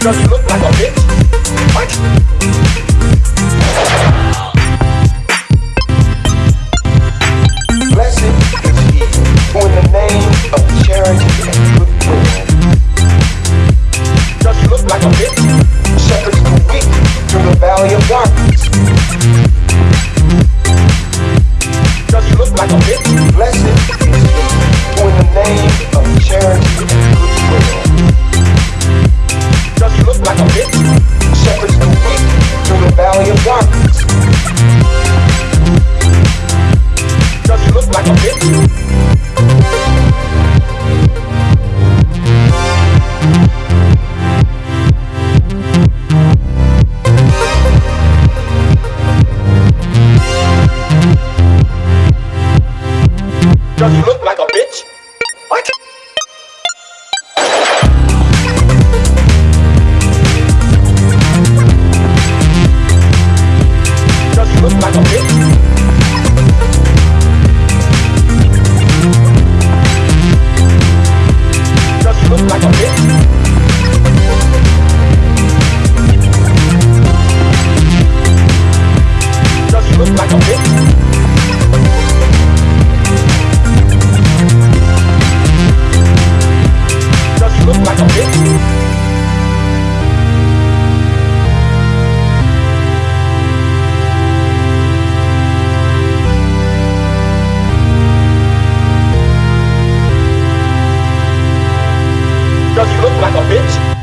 Does he look like a bitch? What? Blessed is he who in the name of charity and goodwill. Does he look like a bitch? Shepherds the weak through the valley of darkness. Just look like a bitch.